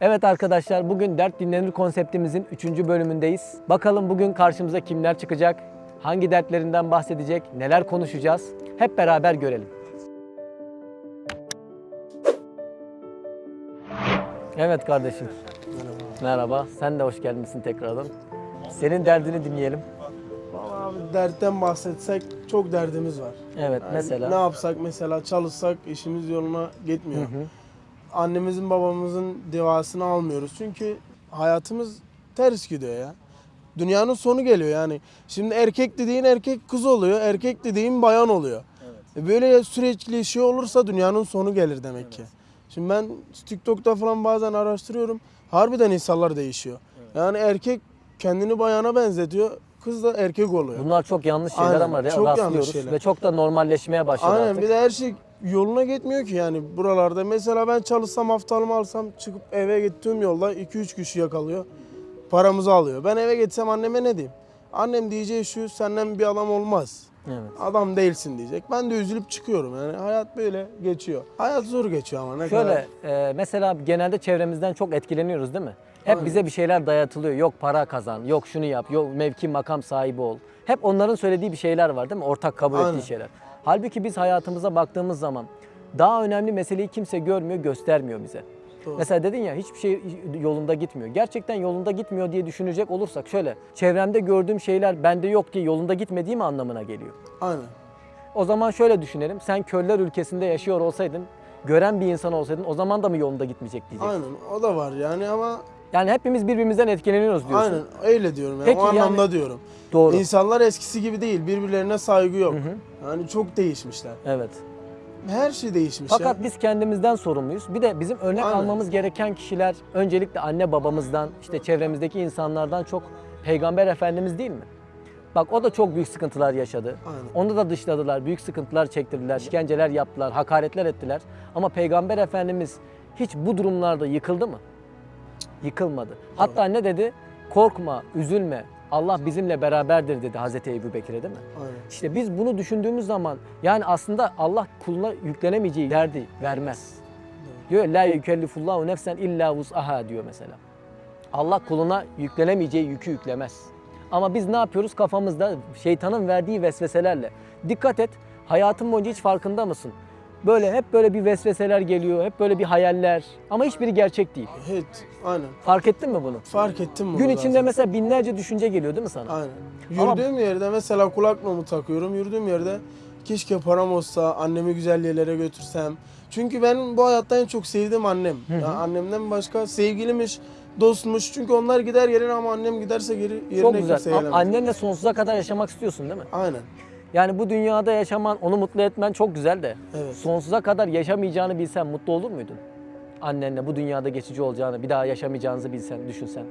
Evet arkadaşlar bugün Dert Dinlenir konseptimizin 3. bölümündeyiz. Bakalım bugün karşımıza kimler çıkacak? Hangi dertlerinden bahsedecek? Neler konuşacağız? Hep beraber görelim. Evet kardeşim. Merhaba. Sen de hoş gelmişsin tekrardan. Senin derdini dinleyelim. Vallahi abi dertten bahsetsek çok derdimiz var. Evet Yani mesela. Ne yapsak mesela çalışsak işimiz yoluna gitmiyor. Annemizin babamızın devasını almıyoruz. Çünkü hayatımız ters gidiyor ya. Dünyanın sonu geliyor yani. Şimdi erkek dediğin erkek kız oluyor. Erkek dediğin bayan oluyor. E Böyle sürekli şey olursa dünyanın sonu gelir demek ki. Şimdi ben TikTok'ta falan bazen araştırıyorum. Harbiden insanlar değişiyor. Yani erkek kendini bayana benzetiyor. Kız da erkek oluyor. Bunlar çok yanlış şeyler Aynen, ama çok yanlış rastlıyoruz şeyler. ve çok da normalleşmeye başladı Aynen artık. bir de her şey yoluna gitmiyor ki yani buralarda. Mesela ben çalışsam haftalımı alsam çıkıp eve gittiğim yolda 2-3 kişi yakalıyor. Paramızı alıyor. Ben eve gitsem anneme ne diyeyim? Annem diyeceği şu senden bir adam olmaz. Evet. Adam değilsin diyecek. Ben de üzülüp çıkıyorum yani hayat böyle geçiyor. Hayat zor geçiyor ama ne kadar. Şöyle e, mesela genelde çevremizden çok etkileniyoruz değil mi? Hep Aynen. bize bir şeyler dayatılıyor. Yok para kazan, yok şunu yap, yok mevki makam sahibi ol. Hep onların söylediği bir şeyler var değil mi? Ortak kabul Aynen. ettiği şeyler. Halbuki biz hayatımıza baktığımız zaman daha önemli meseleyi kimse görmüyor, göstermiyor bize. Doğru. Mesela dedin ya hiçbir şey yolunda gitmiyor. Gerçekten yolunda gitmiyor diye düşünecek olursak şöyle çevremde gördüğüm şeyler bende yok diye yolunda gitmediği mi anlamına geliyor? Aynen. O zaman şöyle düşünelim. Sen körler ülkesinde yaşıyor olsaydın, gören bir insan olsaydın o zaman da mı yolunda gitmeyecek diyeceksin. Aynen o da var yani ama Yani hepimiz birbirimizden etkileniyoruz diyorsun. aynen öyle diyorum yani. Peki o yani- anlamda diyorum. Doğru. İnsanlar eskisi gibi değil. Birbirlerine saygı yok. Yani çok değişmişler. Evet. Her şey değişmiş Fakat ya. biz kendimizden sorumluyuz. Bir de bizim örnek Aynen. almamız gereken kişiler öncelikle anne babamızdan, işte çevremizdeki insanlardan çok Peygamber Efendimiz değil mi? Bak o da çok büyük sıkıntılar yaşadı. Aynen. Onu da dışladılar, büyük sıkıntılar çektirdiler, işkenceler yaptılar, hakaretler ettiler. Ama Peygamber Efendimiz hiç bu durumlarda yıkıldı mı? Yıkılmadı. Hatta ne dedi? Korkma, üzülme. Allah bizimle beraberdir dedi Hazreti Ebu Bekir'e değil mi? Aynen. İşte biz bunu düşündüğümüz zaman yani aslında Allah kuluna yüklenemeyeceği derdi vermez. Diyor la yükellifullahu nefsen illa vus'aha diyor mesela. Allah kuluna yüklenemeyeceği yükü yüklemez. Ama biz ne yapıyoruz kafamızda şeytanın verdiği vesveselerle. Dikkat et hayatın boyunca hiç farkında mısın? Böyle hep böyle bir vesveseler geliyor, hep böyle bir hayaller ama hiçbiri gerçek değil. Hiç. Aynen. Fark ettin mi bunu? Fark ettim bunu Gün içinde zaten. mesela binlerce düşünce geliyor değil mi sana? Aynen. Ama- Yürüdüğüm yerde mesela kulaklığımı takıyorum. Yürüdüğüm yerde keşke param olsa, annemi güzel yerlere götürsem. Çünkü ben bu hayatta en çok sevdiğim annem. Ya annemden başka sevgilimiş, dostmuş. Çünkü onlar gider yerine ama annem giderse geri yerine Çok güzel. Annenle sonsuza kadar yaşamak istiyorsun değil mi? Aynen. Yani bu dünyada yaşaman, onu mutlu etmen çok güzel de Evet. sonsuza kadar yaşamayacağını bilsen mutlu olur muydun? Annenle bu dünyada geçici olacağını, bir daha yaşamayacağınızı bilsen, düşünsen.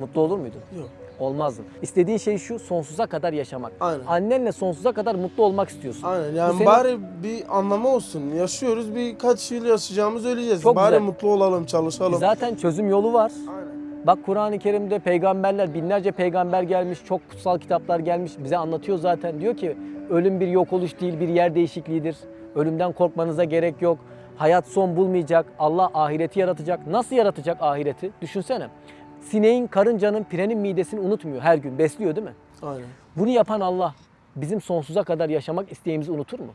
Mutlu olur muydun? Yok. Olmazdın. İstediğin şey şu, sonsuza kadar yaşamak. Aynen. Annenle sonsuza kadar mutlu olmak istiyorsun. Aynen. Bu Yani senin- bari bir anlamı olsun. Yaşıyoruz. Birkaç yıl yaşayacağımız öleceğiz. Çok bari güzel. mutlu olalım, çalışalım. Zaten çözüm yolu var. Aynen. Bak Kur'an-ı Kerim'de peygamberler, binlerce peygamber gelmiş, çok kutsal kitaplar gelmiş. Bize anlatıyor zaten. Diyor ki ölüm bir yok oluş değil, bir yer değişikliğidir. Ölümden korkmanıza gerek yok. Hayat son bulmayacak. Allah ahireti yaratacak. Nasıl yaratacak ahireti? Düşünsene. Sineğin, karıncanın, pirenin midesini unutmuyor her gün. Besliyor değil mi? Aynen. Bunu yapan Allah bizim sonsuza kadar yaşamak isteğimizi unutur mu?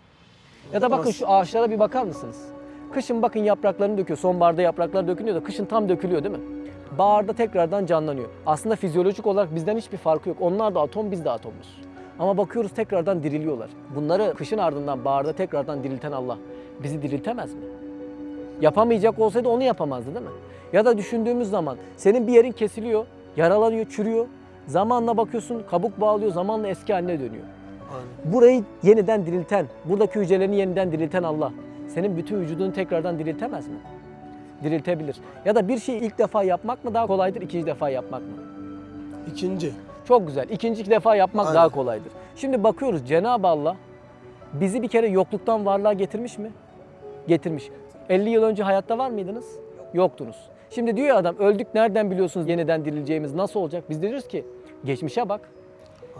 Ya da bakın şu ağaçlara bir bakar mısınız? Kışın bakın yapraklarını döküyor. Sonbaharda yapraklar dökülüyor da kışın tam dökülüyor değil mi? Baharda tekrardan canlanıyor. Aslında fizyolojik olarak bizden hiçbir farkı yok. Onlar da atom, biz de atomuz. Ama bakıyoruz tekrardan diriliyorlar. Bunları kışın ardından baharda tekrardan dirilten Allah bizi diriltemez mi? Yapamayacak olsaydı onu yapamazdı değil mi? Ya da düşündüğümüz zaman senin bir yerin kesiliyor, yaralanıyor, çürüyor. Zamanla bakıyorsun kabuk bağlıyor, zamanla eski haline dönüyor. Aynen. Burayı yeniden dirilten, buradaki hücrelerini yeniden dirilten Allah senin bütün vücudunu tekrardan diriltemez mi? Diriltebilir. Ya da bir şeyi ilk defa yapmak mı daha kolaydır, ikinci defa yapmak mı? İkinci. Çok güzel. İkinci defa yapmak Aynen. daha kolaydır. Şimdi bakıyoruz Cenab-ı Allah bizi bir kere yokluktan varlığa getirmiş mi? Getirmiş. 50 yıl önce hayatta var mıydınız? Yoktunuz. Şimdi diyor ya adam öldük nereden biliyorsunuz yeniden dirileceğimiz nasıl olacak? Biz diyoruz ki geçmişe bak.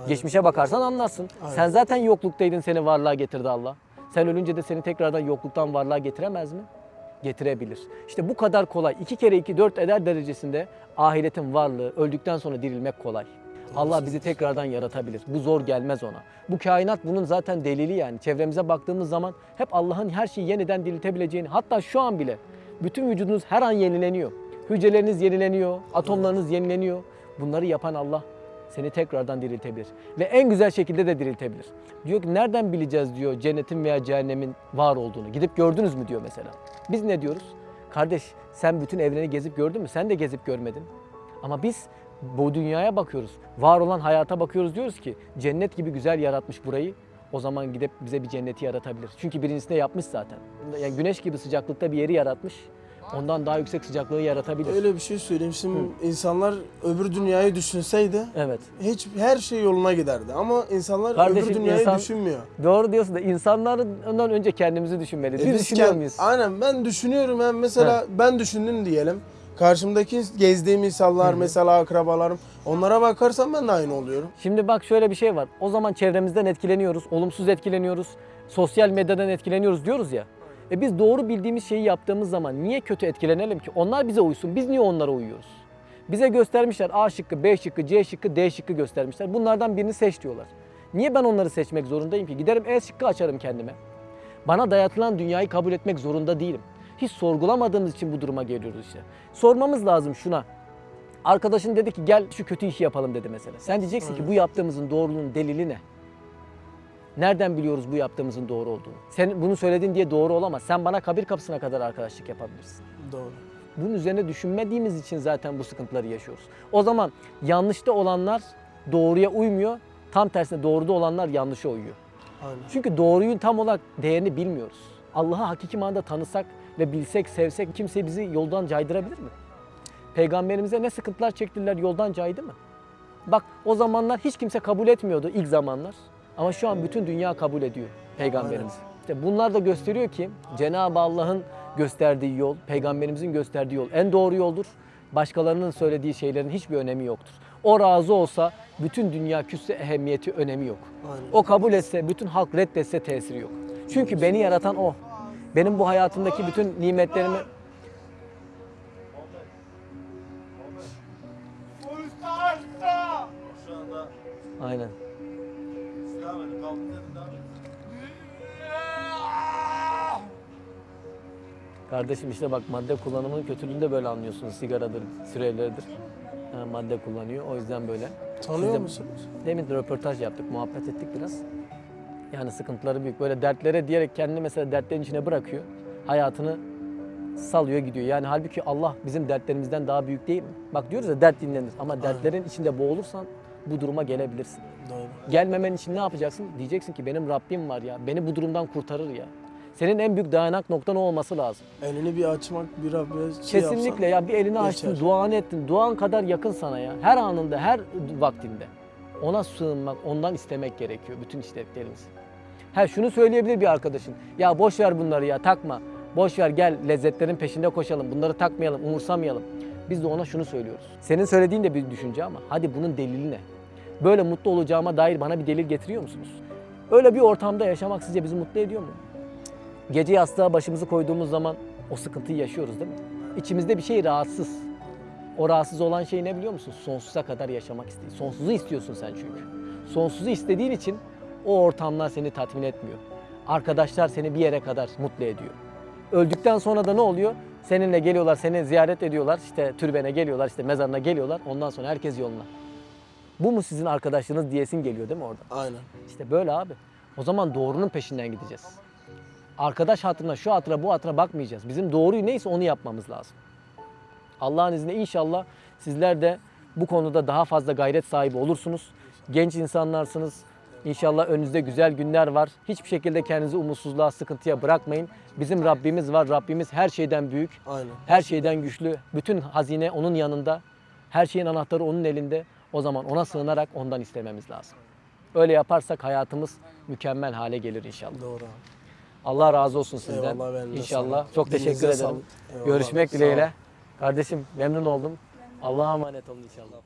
Geçmişe bakarsan anlarsın. Aynen. Sen zaten yokluktaydın seni varlığa getirdi Allah. Sen ölünce de seni tekrardan yokluktan varlığa getiremez mi? Getirebilir. İşte bu kadar kolay. iki kere iki dört eder derecesinde ahiretin varlığı, öldükten sonra dirilmek kolay. Allah bizi tekrardan yaratabilir. Bu zor gelmez ona. Bu kainat bunun zaten delili yani. Çevremize baktığımız zaman hep Allah'ın her şeyi yeniden diriltebileceğini, hatta şu an bile bütün vücudunuz her an yenileniyor. Hücreleriniz yenileniyor, atomlarınız yenileniyor. Bunları yapan Allah seni tekrardan diriltebilir. Ve en güzel şekilde de diriltebilir. Diyor ki nereden bileceğiz diyor cennetin veya cehennemin var olduğunu. Gidip gördünüz mü diyor mesela. Biz ne diyoruz? Kardeş sen bütün evreni gezip gördün mü? Sen de gezip görmedin. Ama biz bu dünyaya bakıyoruz. Var olan hayata bakıyoruz diyoruz ki cennet gibi güzel yaratmış burayı. O zaman gidip bize bir cenneti yaratabilir. Çünkü birincisinde yapmış zaten. Yani güneş gibi sıcaklıkta bir yeri yaratmış. Ondan daha yüksek sıcaklığı yaratabilir. Öyle bir şey söyleyeyim. Şimdi insanlar öbür dünyayı düşünseydi Evet. hiç her şey yoluna giderdi. Ama insanlar Kardeşim, öbür dünyayı insan- düşünmüyor. Doğru diyorsun da insanlardan önce kendimizi düşünmeliyiz. E Biz düşünüyor muyuz? Aynen ben düşünüyorum. Ben mesela ben düşündüm diyelim. Karşımdaki gezdiğim insanlar mesela akrabalarım onlara bakarsam ben de aynı oluyorum. Şimdi bak şöyle bir şey var. O zaman çevremizden etkileniyoruz, olumsuz etkileniyoruz, sosyal medyadan etkileniyoruz diyoruz ya. E biz doğru bildiğimiz şeyi yaptığımız zaman niye kötü etkilenelim ki? Onlar bize uysun, biz niye onlara uyuyoruz? Bize göstermişler A şıkkı, B şıkkı, C şıkkı, D şıkkı göstermişler. Bunlardan birini seç diyorlar. Niye ben onları seçmek zorundayım ki? Giderim E şıkkı açarım kendime. Bana dayatılan dünyayı kabul etmek zorunda değilim. Hiç sorgulamadığımız için bu duruma geliyoruz işte. Sormamız lazım şuna. Arkadaşın dedi ki gel şu kötü işi yapalım dedi mesela. Sen diyeceksin ki bu yaptığımızın doğruluğunun delili ne? Nereden biliyoruz bu yaptığımızın doğru olduğunu? Sen bunu söyledin diye doğru olamaz. Sen bana kabir kapısına kadar arkadaşlık yapabilirsin. Doğru. Bunun üzerine düşünmediğimiz için zaten bu sıkıntıları yaşıyoruz. O zaman yanlışta olanlar doğruya uymuyor. Tam tersine doğruda olanlar yanlışa uyuyor. Aynen. Çünkü doğruyu tam olarak değerini bilmiyoruz. Allah'ı hakiki manada tanısak ve bilsek, sevsek kimse bizi yoldan caydırabilir mi? Peygamberimize ne sıkıntılar çektiler yoldan caydı mı? Bak o zamanlar hiç kimse kabul etmiyordu ilk zamanlar. Ama şu an bütün dünya kabul ediyor peygamberimizi. İşte bunlar da gösteriyor ki Cenab-ı Allah'ın gösterdiği yol, peygamberimizin gösterdiği yol en doğru yoldur. Başkalarının söylediği şeylerin hiçbir önemi yoktur. O razı olsa bütün dünya küsse ehemmiyeti önemi yok. Aynen. O kabul etse, bütün halk reddetse tesiri yok. Çünkü beni yaratan o. Benim bu hayatımdaki bütün nimetlerimi aynen. Kardeşim işte bak madde kullanımının kötülüğünü de böyle anlıyorsunuz. Sigaradır, süreleridir. Ha, madde kullanıyor. O yüzden böyle. Tanıyor de- musunuz? Demin de röportaj yaptık, muhabbet ettik biraz. Yani sıkıntıları büyük. Böyle dertlere diyerek kendini mesela dertlerin içine bırakıyor. Hayatını salıyor gidiyor. Yani halbuki Allah bizim dertlerimizden daha büyük değil mi? Bak diyoruz ya dert dinlenir ama dertlerin içinde boğulursan bu duruma gelebilirsin. Doğru. Gelmemen için ne yapacaksın? Diyeceksin ki benim Rabbim var ya. Beni bu durumdan kurtarır ya. Senin en büyük dayanak noktan o olması lazım. Elini bir açmak, bir Rabbe şey Kesinlikle ya bir elini açtın, geçer. duanı ettin. Duan kadar yakın sana ya. Her anında, her vaktinde. Ona sığınmak, ondan istemek gerekiyor bütün isteklerimizi. Ha şunu söyleyebilir bir arkadaşın. Ya boş ver bunları ya takma. Boş ver gel lezzetlerin peşinde koşalım. Bunları takmayalım, umursamayalım. Biz de ona şunu söylüyoruz. Senin söylediğin de bir düşünce ama hadi bunun delili ne? Böyle mutlu olacağıma dair bana bir delil getiriyor musunuz? Öyle bir ortamda yaşamak sizce bizi mutlu ediyor mu? Gece yastığa başımızı koyduğumuz zaman o sıkıntıyı yaşıyoruz değil mi? İçimizde bir şey rahatsız. O rahatsız olan şey ne biliyor musun? Sonsuza kadar yaşamak istiyor. Sonsuzu istiyorsun sen çünkü. Sonsuzu istediğin için o ortamlar seni tatmin etmiyor. Arkadaşlar seni bir yere kadar mutlu ediyor. Öldükten sonra da ne oluyor? Seninle geliyorlar, seni ziyaret ediyorlar. işte türbene geliyorlar, işte mezarına geliyorlar. Ondan sonra herkes yoluna. Bu mu sizin arkadaşlığınız diyesin geliyor değil mi orada? Aynen. İşte böyle abi. O zaman doğrunun peşinden gideceğiz. Arkadaş hatırına, şu hatıra, bu hatıra bakmayacağız. Bizim doğruyu neyse onu yapmamız lazım. Allah'ın izniyle inşallah sizler de bu konuda daha fazla gayret sahibi olursunuz. Genç insanlarsınız. İnşallah önünüzde güzel günler var. Hiçbir şekilde kendinizi umutsuzluğa, sıkıntıya bırakmayın. Bizim Rabbimiz var. Rabbimiz her şeyden büyük, Aynen. her şeyden güçlü. Bütün hazine onun yanında. Her şeyin anahtarı onun elinde. O zaman ona sığınarak ondan istememiz lazım. Öyle yaparsak hayatımız mükemmel hale gelir inşallah. Doğru. Allah razı olsun sizden. Eyvallah, ben de İnşallah. sağ. Çok teşekkür Dilinize ederim. sağlık. Eyvallah. Görüşmek Sağ dileğiyle. Kardeşim memnun oldum. Allah'a emanet olun inşallah.